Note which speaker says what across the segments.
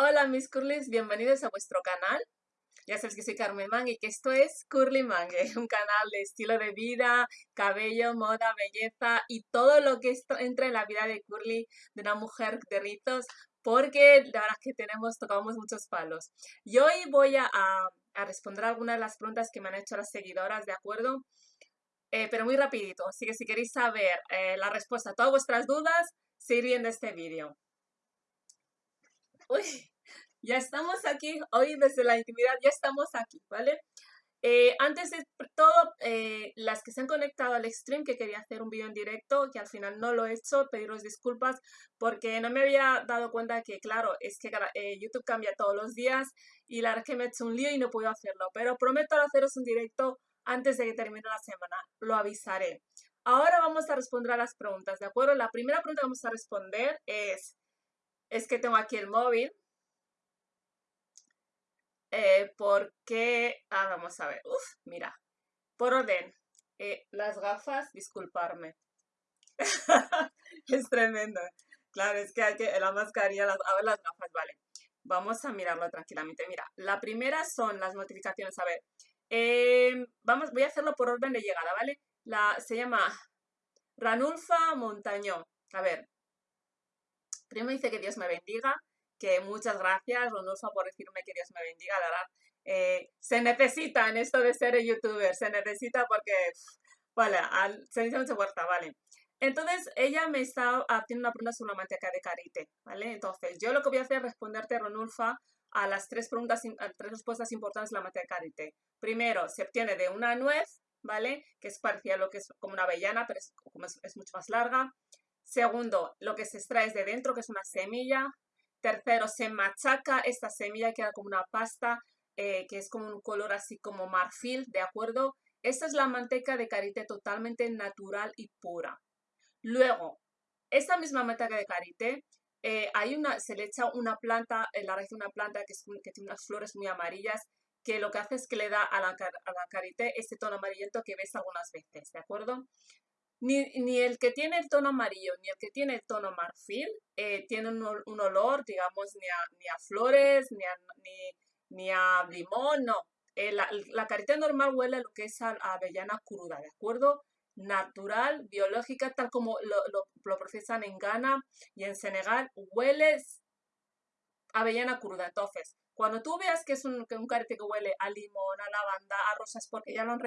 Speaker 1: Hola mis curlys, bienvenidos a vuestro canal. Ya sabéis que soy Carmen Mang y que esto es Curly Mangue, un canal de estilo de vida, cabello, moda, belleza y todo lo que entra en la vida de Curly, de una mujer de ritos, porque la verdad es que tenemos, tocamos muchos palos. Y hoy voy a, responder algunas de las preguntas que me han hecho las seguidoras, ¿de acuerdo? Eh, pero muy rapidito, así que si queréis saber eh, la respuesta a todas vuestras dudas, seguir viendo este vídeo. Uy, ya estamos aquí, hoy desde la intimidad, ya estamos aquí, ¿vale? Eh, antes de todo, eh, las que se han conectado al stream, que quería hacer un vídeo en directo, que al final no lo he hecho, pediros disculpas porque no me había dado cuenta que, claro, es que eh, YouTube cambia todos los días y la verdad es que me he hecho un lío y no puedo hacerlo, pero prometo haceros un directo antes de que termine la semana, lo avisaré. Ahora vamos a responder a las preguntas, ¿de acuerdo? La primera pregunta que vamos a responder es, es que tengo aquí el móvil. Eh, porque, ah, vamos a ver, uf, mira, por orden, eh, las gafas, disculparme. es tremendo. Claro, es que hay que, la mascarilla, las, a ver las gafas, vale. Vamos a mirarlo tranquilamente. Mira, la primera son las notificaciones. A ver, em, vamos, voy a hacerlo por orden de llegada, ¿vale? La, se llama Ranulfa Montañón. A ver, primero dice que Dios me bendiga, que muchas gracias, Ronulfo, por decirme que Dios me bendiga, la verdad. Eh, se necesita en esto de ser youtuber, se necesita porque, vale, se dice mucha fuerza, vale. Entonces, ella me está haciendo una pregunta sobre una manteca de karité, ¿vale? Entonces, yo lo que voy a hacer es responderte, Ronulfa, a las tres preguntas, a tres respuestas importantes de la manteca de karité. Primero, se obtiene de una nuez, ¿vale? Que es parecida a lo que es como una avellana, pero es, es mucho más larga. Segundo, lo que se extrae es de dentro, que es una semilla. Tercero, se machaca esta semilla, queda como una pasta, eh, que es como un color así como marfil, ¿de acuerdo? Esta es la manteca de karité totalmente natural y pura. Luego, esta misma manteca de karité, eh, hay una, se le echa una planta, en la raíz de una planta que, tiene unas flores muy amarillas, que lo que hace es que le da a la, a la karité este tono amarillento que ves algunas veces, ¿de acuerdo? Ni, el que tiene el tono amarillo ni el que tiene el tono marfil eh, tienen un, olor, digamos, ni a, ni a flores, ni a, ni, a limón, no. Eh, la, la, carita normal huele a lo que es a, avellana cruda, ¿de acuerdo? Natural, biológica, tal como lo, lo, lo en Ghana y en Senegal, huele avellana cruda. Entonces, cuando tú veas que es un, un carete que huele a limón, a lavanda, a rosas, porque ya lo han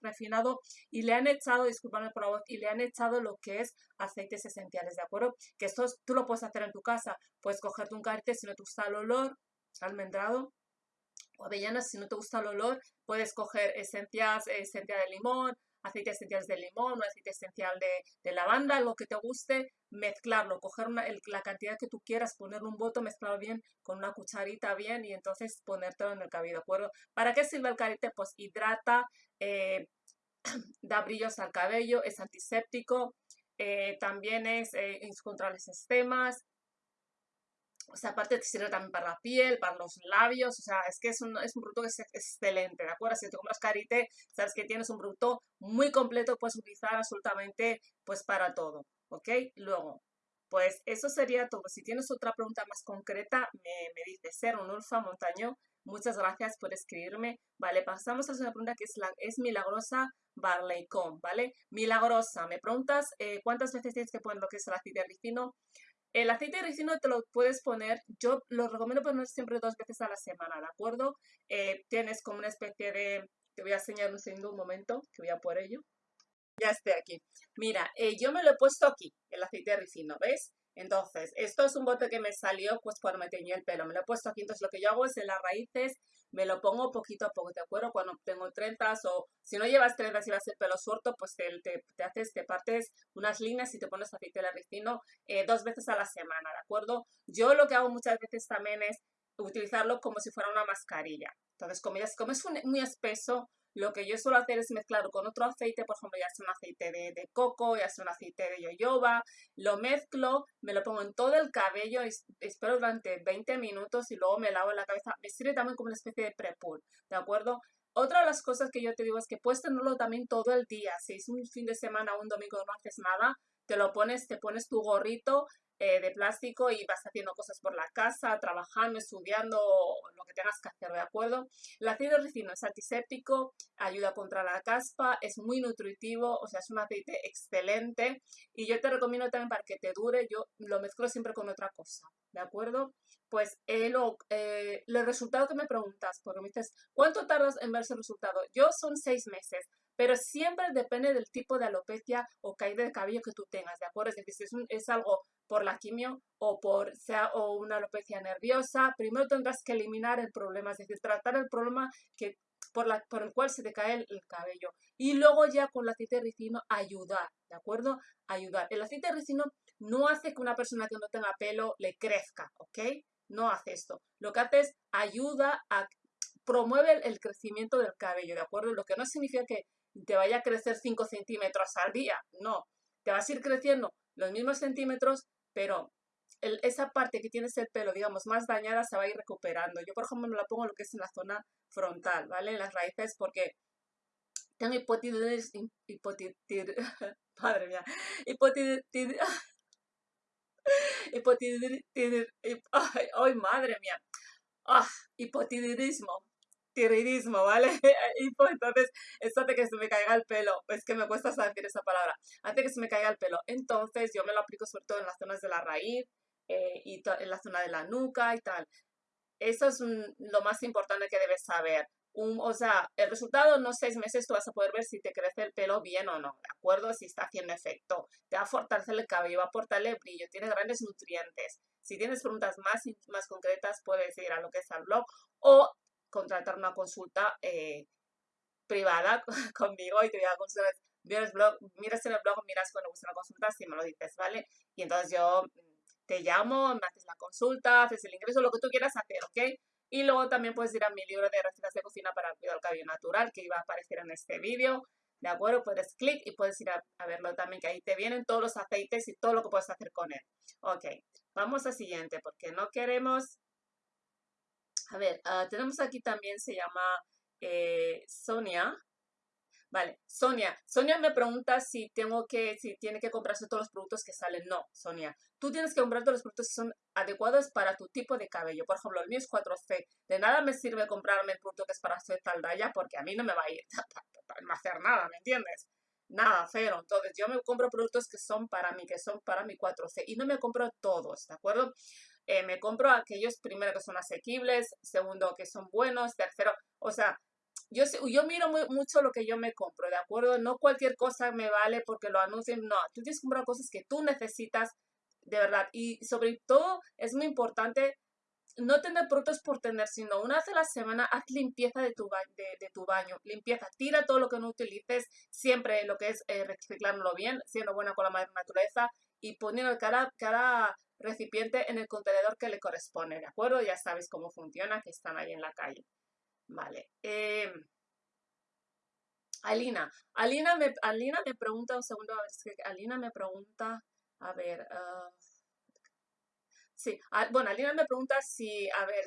Speaker 1: refinado y le han echado, discúlpame por la voz, y le han echado lo que es aceites esenciales, ¿de acuerdo? Que esto tú lo puedes hacer en tu casa. Puedes cogerte un carete si no te gusta el olor, almendrado, o avellanas, si no te gusta el olor, puedes coger esencias, esencia de limón, aceite esencial de limón, un aceite esencial de, lavanda, lo que te guste, mezclarlo, coger la cantidad que tú quieras, ponerle un voto, mezclarlo bien con una cucharita bien y entonces ponértelo en el cabello. ¿Para qué sirve el carite? Pues hidrata, eh, da brillos al cabello, es antiséptico, eh, también es eh, contra los sistemas, o sea, aparte te sirve también para la piel, para los labios, o sea, es que es un, es un producto que es excelente, ¿de acuerdo? Si te compras Carite, sabes que tienes un producto muy completo, puedes utilizar absolutamente, pues, para todo, ¿ok? Luego, pues, eso sería todo. Si tienes otra pregunta más concreta, me, me dices, Ser un Ulfa Montaño, muchas gracias por escribirme. Vale, pasamos a la segunda pregunta que es, la, es Milagrosa Barleycom, ¿vale? Milagrosa, me preguntas eh, cuántas veces tienes que poner lo que es el aceite ricino. El aceite de ricino te lo puedes poner, yo lo recomiendo poner siempre dos veces a la semana, ¿de acuerdo? Eh, tienes como una especie de, te voy a enseñar un segundo, un momento, que voy a por ello. Ya estoy aquí. Mira, eh, yo me lo he puesto aquí, el aceite de ricino, ¿ves? Entonces, esto es un bote que me salió pues cuando me teñí el pelo. Me lo he puesto aquí, entonces lo que yo hago es en las raíces me lo pongo poquito a poco, ¿de acuerdo? Cuando tengo trenzas o si no llevas trenzas y vas hacer pelo suelto, pues te, te, haces, te partes unas líneas y te pones aceite de ricino eh, dos veces a la semana, ¿de acuerdo? Yo lo que hago muchas veces también es utilizarlo como si fuera una mascarilla. Entonces, como, como es muy espeso, lo que yo suelo hacer es mezclarlo con otro aceite, por ejemplo, ya sea un aceite de, coco, ya sea un aceite de yoyoba, lo mezclo, me lo pongo en todo el cabello, espero durante 20 minutos y luego me lavo la cabeza. Me sirve también como una especie de prepul, ¿de acuerdo? Otra de las cosas que yo te digo es que puedes tenerlo también todo el día. Si es un fin de semana o un domingo no haces nada, te lo pones, te pones tu gorrito, eh, de plástico y vas haciendo cosas por la casa, trabajando, estudiando, lo que tengas que hacer, ¿de acuerdo? El ácido ricino es antiséptico, ayuda contra la caspa, es muy nutritivo, o sea, es un aceite excelente y yo te recomiendo también para que te dure, yo lo mezclo siempre con otra cosa, ¿de acuerdo? Pues eh, lo, eh, el resultado que me preguntas, porque me dices, ¿cuánto tardas en ver ese resultado? Yo son seis meses pero siempre depende del tipo de alopecia o caída de cabello que tú tengas, ¿de acuerdo? Es decir, si es, es algo por la quimio o por o una alopecia nerviosa, primero tendrás que eliminar el problema, es decir, tratar el problema que por, la, por el cual se te cae el, cabello. Y luego ya con el aceite de ricino ayudar, ¿de acuerdo? Ayudar. El aceite de ricino no hace que una persona que no tenga pelo le crezca, ¿ok? No hace esto. Lo que hace es ayuda a promueve el crecimiento del cabello, ¿de acuerdo? Lo que no significa que te vaya a crecer 5 centímetros al día. No, te vas a ir creciendo los mismos centímetros, pero esa parte que tienes el pelo, digamos, más dañada se va a ir recuperando. Yo, por ejemplo, me la pongo lo que es en la zona frontal, ¿vale? En las raíces, porque tengo hipotiroidismo, madre mía, hipotiroidismo, ay, madre mía, ah, hipotiroidismo, tiroidismo, ¿vale? Y pues entonces, esto hace que se me caiga el pelo, es que me cuesta decir esa palabra, hace que se me caiga el pelo. Entonces, yo me lo aplico sobre todo en las zonas de la raíz eh, y en la zona de la nuca y tal. Eso es lo más importante que debes saber. Un, o sea, el resultado no seis meses tú vas a poder ver si te crece el pelo bien o no, ¿de acuerdo? Si está haciendo efecto. Te va a fortalecer el cabello, va a aportarle brillo, tiene grandes nutrientes. Si tienes preguntas más, más concretas, puedes ir a lo que es al blog o contratar una consulta eh, privada conmigo y te voy a consultar. Miras, en el blog, miras cuando gusta una consulta, si me lo dices, ¿vale? Y entonces yo mm, te llamo, me haces la consulta, haces el ingreso, lo que tú quieras hacer, ¿ok? Y luego también puedes ir a mi libro de recetas de cocina para el cuidado cabello natural, que iba a aparecer en este vídeo, ¿de acuerdo? Puedes clic y puedes ir a, a, verlo también, que ahí te vienen todos los aceites y todo lo que puedes hacer con él. Ok, vamos al siguiente, porque no queremos a ver, ah, tenemos aquí también, se llama eh, Sonia. Vale, Sonia. Sonia me pregunta si tengo que, si tiene que comprarse todos los productos que salen. No, Sonia. Tú tienes que comprar todos los productos que son adecuados para tu tipo de cabello. Por ejemplo, el mío es 4C. De nada me sirve comprarme el producto que es para hacer taldaya porque a mí no me va a ir a hacer nada, ¿me entiendes? Nada, cero. Entonces, yo me compro productos que son para mí, que son para mi 4C. Y no me compro todos, ¿de acuerdo? Eh, me compro aquellos primero que son asequibles, segundo que son buenos, tercero, o sea, yo, yo miro mucho lo que yo me compro, ¿de acuerdo? No cualquier cosa me vale porque lo anuncien, no, tú tienes que comprar cosas que tú necesitas de verdad y sobre todo es muy importante no tener productos por tener, sino una vez a la semana haz limpieza de tu, de, de tu baño, limpieza, tira todo lo que no utilices, siempre lo que es eh, reciclarlo bien, siendo buena con la madre naturaleza y poniendo cada, cada recipiente en el contenedor que le corresponde, ¿de acuerdo? Ya sabes cómo funciona, que están ahí en la calle. Vale. Eh, Alina. Alina me, Alina me pregunta, un segundo, a ver, es que Alina me pregunta, a ver, ah, sí, bueno, Alina me pregunta si, a ver,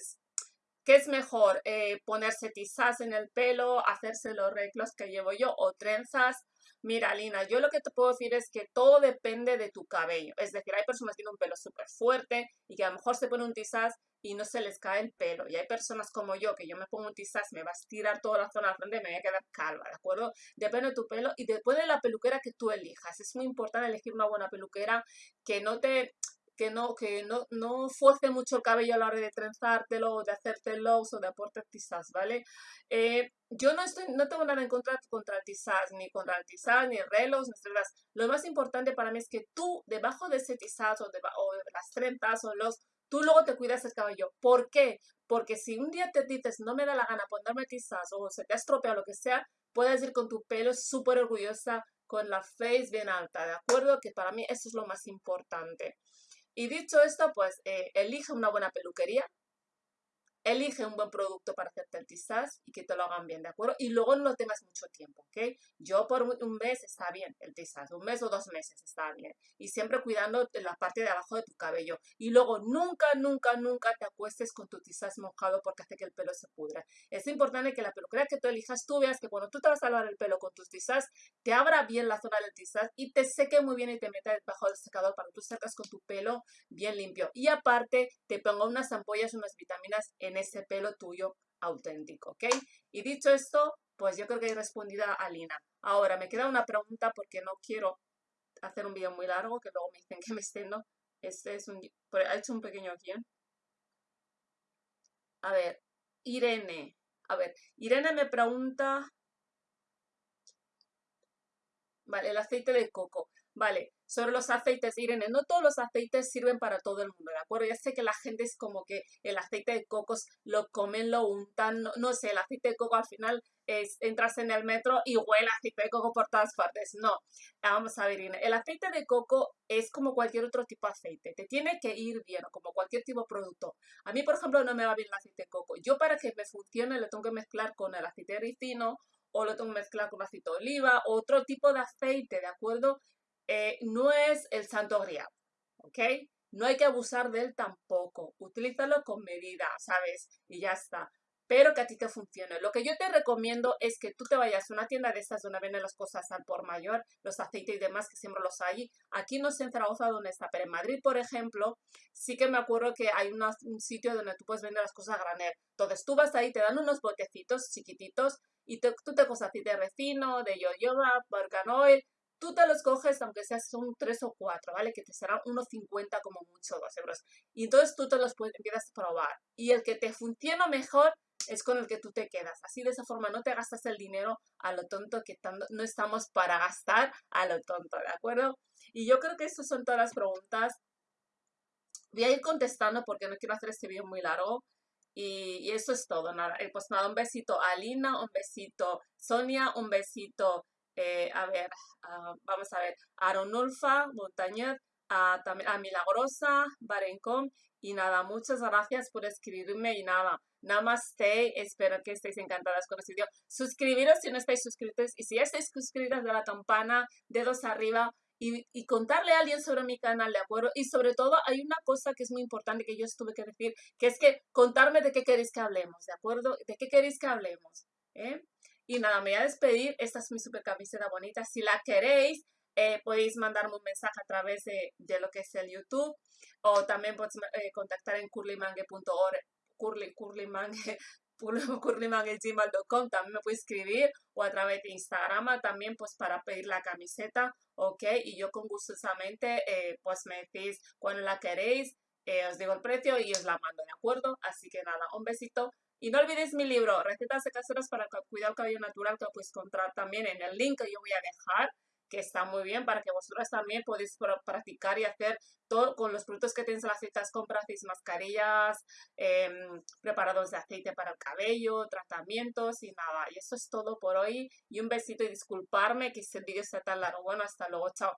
Speaker 1: ¿qué es mejor? Eh, ¿Ponerse tizas en el pelo, hacerse los reclos que llevo yo o trenzas? Mira, Lina, yo lo que te puedo decir es que todo depende de tu cabello. Es decir, hay personas que tienen un pelo súper fuerte y que a lo mejor se ponen un tizaz y no se les cae el pelo. Y hay personas como yo, que yo me pongo un tizaz, me va a estirar toda la zona de frente y me voy a quedar calva, ¿de acuerdo? Depende de tu pelo y después de la peluquera que tú elijas. Es muy importante elegir una buena peluquera que no te que no, que no, no fuerce mucho el cabello a la hora de trenzártelo, de hacértelo o de aportar tizas, ¿vale? Eh, yo no, estoy, no tengo nada en contra contra el tizaz, ni contra el tizaz, ni relos, ni trenzas. Lo más importante para mí es que tú, debajo de ese tizaz o de, las trenzas o los, tú luego te cuidas el cabello. ¿Por qué? Porque si un día te dices, no me da la gana ponerme tizaz o se te ha estropeado lo que sea, puedes ir con tu pelo súper orgullosa, con la face bien alta, ¿de acuerdo? Que para mí eso es lo más importante. Y dicho esto, pues eh, elige una buena peluquería, elige un buen producto para hacerte el tizaz y que te lo hagan bien, ¿de acuerdo? Y luego no tengas mucho tiempo, ¿ok? Yo por un mes está bien el tizaz, un mes o dos meses está bien. Y siempre cuidando la parte de abajo de tu cabello. Y luego nunca, nunca, nunca te acuestes con tu tizaz mojado porque hace que el pelo se pudra. Es importante que la peluquería que tú elijas, tú veas que cuando tú te vas a lavar el pelo con tus tizaz, te abra bien la zona del tizaz y te seque muy bien y te meta debajo del secador para que tú secas con tu pelo bien limpio. Y aparte, te ponga unas ampollas, unas vitaminas en ese pelo tuyo auténtico, ¿ok? Y dicho esto, pues yo creo que he respondido a Lina. Ahora, me queda una pregunta porque no quiero hacer un vídeo muy largo, que luego me dicen que me extendo. Este es un... Ha hecho un pequeño guion. A ver, Irene. A ver, Irene me pregunta... Vale, el aceite de coco. Vale, sobre los aceites, Irene, no todos los aceites sirven para todo el mundo, ¿de acuerdo? Ya sé que la gente es como que el aceite de cocos lo comen, lo untan, no, sé, el aceite de coco al final es, entras en el metro y huele aceite de coco por todas partes. No, vamos a ver, Irene, el aceite de coco es como cualquier otro tipo de aceite, te tiene que ir bien, como cualquier tipo de producto. A mí, por ejemplo, no me va bien el aceite de coco. Yo para que me funcione lo tengo que mezclar con el aceite de ricino o lo tengo que mezclar con aceite de oliva, otro tipo de aceite, ¿de acuerdo? Eh, no es el santo grial, ¿ok? No hay que abusar de él tampoco. Utilízalo con medida, ¿sabes? Y ya está. Pero que a ti te funcione. Lo que yo te recomiendo es que tú te vayas a una tienda de estas donde venden las cosas al por mayor, los aceites y demás, que siempre los hay. Aquí no sé en Zaragoza dónde está, pero en Madrid, por ejemplo, sí que me acuerdo que hay un sitio donde tú puedes vender las cosas a granel. Entonces tú vas ahí, te dan unos botecitos chiquititos y tú te coges aceite de recino, de yoyoba, oil, tú te los coges, aunque seas son tres o cuatro, ¿vale? Que te serán unos 50 como mucho, dos euros. Y entonces tú te los puedes, empiezas a probar. Y el que te funciona mejor es con el que tú te quedas. Así de esa forma no te gastas el dinero a lo tonto que no estamos para gastar a lo tonto, ¿de acuerdo? Y yo creo que estas son todas las preguntas. Voy a ir contestando porque no quiero hacer este vídeo muy largo. Y, eso es todo, nada. Eh, pues nada, un besito a Alina, un besito Sonia, un besito eh, a ver, ah, vamos a ver, Aronulfa, Montañez, a, a Milagrosa, Barencom, y nada, muchas gracias por escribirme y nada, namaste, espero que estéis encantadas con este video. Suscribiros si no estáis suscritos y si ya estáis suscritas de la campana, dedos arriba y, y, contarle a alguien sobre mi canal, ¿de acuerdo? Y sobre todo hay una cosa que es muy importante que yo tuve que decir, que es que contarme de qué queréis que hablemos, ¿de acuerdo? ¿De qué queréis que hablemos? ¿Eh? Y nada, me voy a despedir. Esta es mi super camiseta bonita. Si la queréis, eh, podéis mandarme un mensaje a través de, lo que es el YouTube o también podéis eh, contactar en curlymangue.org, curly, curlymangue, curlymangue.gmail.com también me puede escribir o a través de Instagram también pues para pedir la camiseta, ok, y yo con gustosamente eh, pues me decís cuando la queréis, os digo el precio y os la mando, ¿de acuerdo? Así que nada, un besito y no olvides mi libro, Recetas de caseras para cuidar el cabello natural, que puedes encontrar también en el link que yo voy a dejar, está muy bien para que vosotras también podéis practicar y hacer todo con los productos que tienes en las citas, compras, mascarillas, em, preparados de aceite para el cabello, tratamientos y nada. Y eso es todo por hoy. Y un besito y disculparme que este vídeo sea tan largo. Bueno, hasta luego, chao.